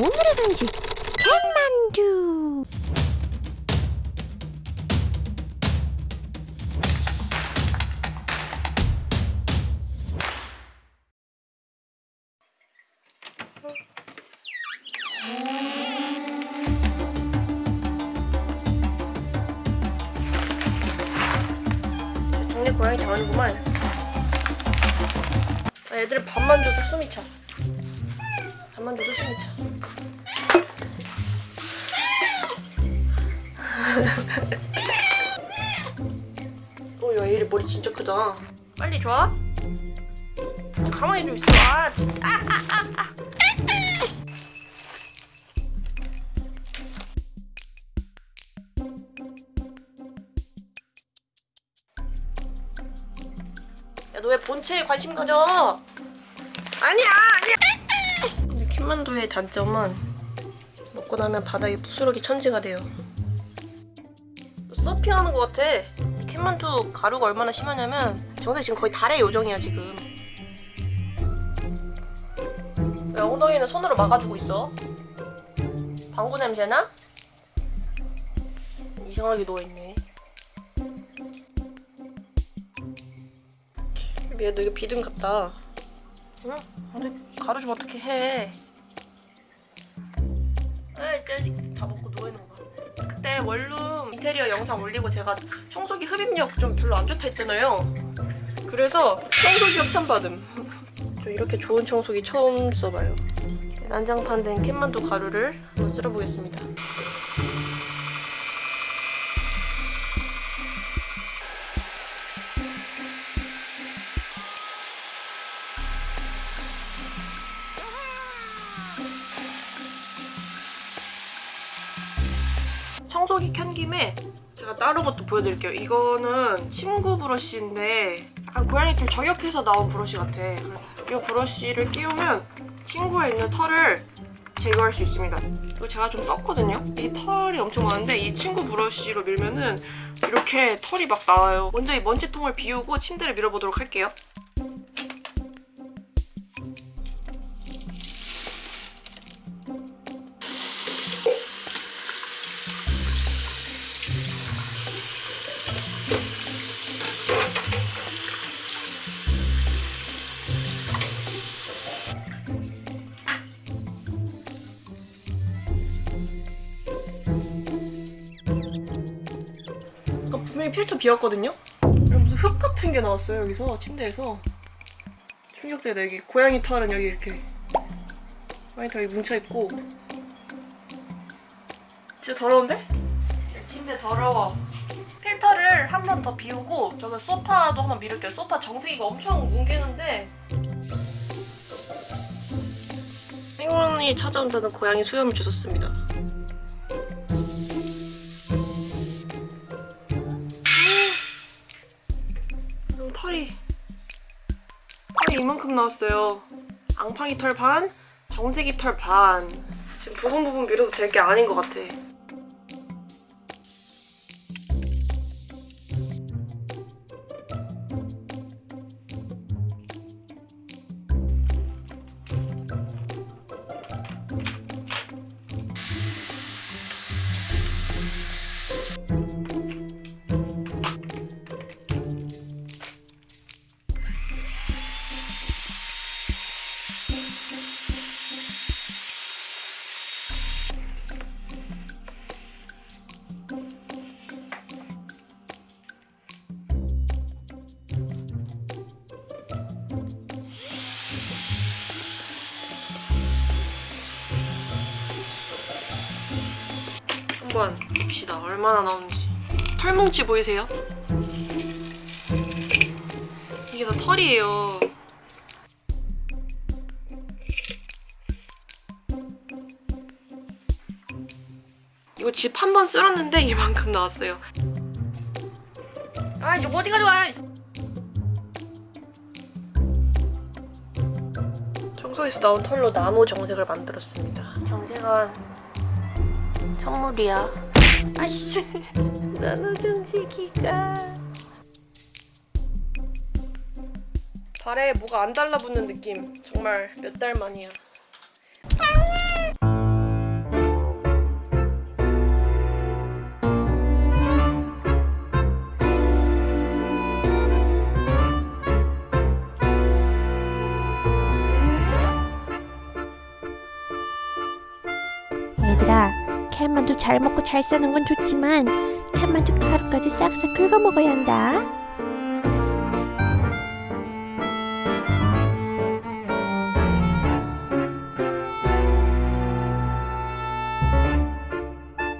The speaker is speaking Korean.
오늘의 간식 캔만두 동네 고양이 다 오는구만. 아, 애들 밥만 줘도 숨이 차. 밥만 줘도 숨이 차. 오, 야, 얘 머리 진짜 크다. 빨리 줘. 가만히 좀 있어. 아, 진짜. 아, 아, 아, 아. 야, 너 왜 본체에 관심 가져? 아니야, 아니야. 근데 캔만두의 단점은 먹고 나면 바닥에 부스러기 천지가 돼요. 서핑하는 것 같아. 이 캔만두 가루가 얼마나 심하냐면 정세 지금 거의 달의 요정이야 지금. 왜 엉덩이는 손으로 막아주고 있어? 방구 냄새나? 이상하게 누워있네. 미야 너 이거 비듬 같다. 응? 근데 가루 좀 어떻게 해? 아이 자식 다 먹고 누워 있는 거 봐. 그때 원룸 인테리어 영상 올리고 제가 청소기 흡입력 좀 별로 안 좋다 했잖아요. 그래서 청소기 협찬 받음. 저 이렇게 좋은 청소기 처음 써봐요. 난장판 된 캔만두 가루를 한번 쓸어보겠습니다. 청소기 켠 김에 제가 다른 것도 보여드릴게요. 이거는 침구 브러쉬인데 약간 고양이 털 저격해서 나온 브러쉬 같아. 이 브러쉬를 끼우면 침구에 있는 털을 제거할 수 있습니다. 이거 제가 좀 썼거든요. 이 털이 엄청 많은데 이 침구 브러쉬로 밀면은 이렇게 털이 막 나와요. 먼저 이 먼지통을 비우고 침대를 밀어보도록 할게요. 분명히 필터 비었거든요? 무슨 흙 같은 게 나왔어요 여기서 침대에서. 충격적이다 여기 고양이 털은 여기 이렇게 고양이 털이 뭉쳐있고. 진짜 더러운데? 침대 더러워. 필터를 한 번 더 비우고 저기 소파도 한번 밀을게요. 소파 정수기가 엄청 뭉개는데. 행운이 찾아온다는 고양이 수염을 주셨습니다 이 이만큼 나왔어요. 앙팡이 털 반, 정색이 털 반. 지금 부분 부분 밀어도 될게 아닌 것 같아. 한번 봅시다. 얼마나 나오는지. 털뭉치 보이세요? 이게 다 털이에요. 이거 집 한 번 쓸었는데 이만큼 나왔어요. 아 이제 어디 가져와? 청소에서 나온 털로 나노 정색을 만들었습니다. 정색은 선물이야. 아이씨 나노정세기가. 발에 뭐가 안 달라붙는 느낌. 정말 몇 달 만이야. 얘들아 캔만두 잘 먹고 잘 사는 건 좋지만 캔만두 하루까지 싹싹 긁어 먹어야 한다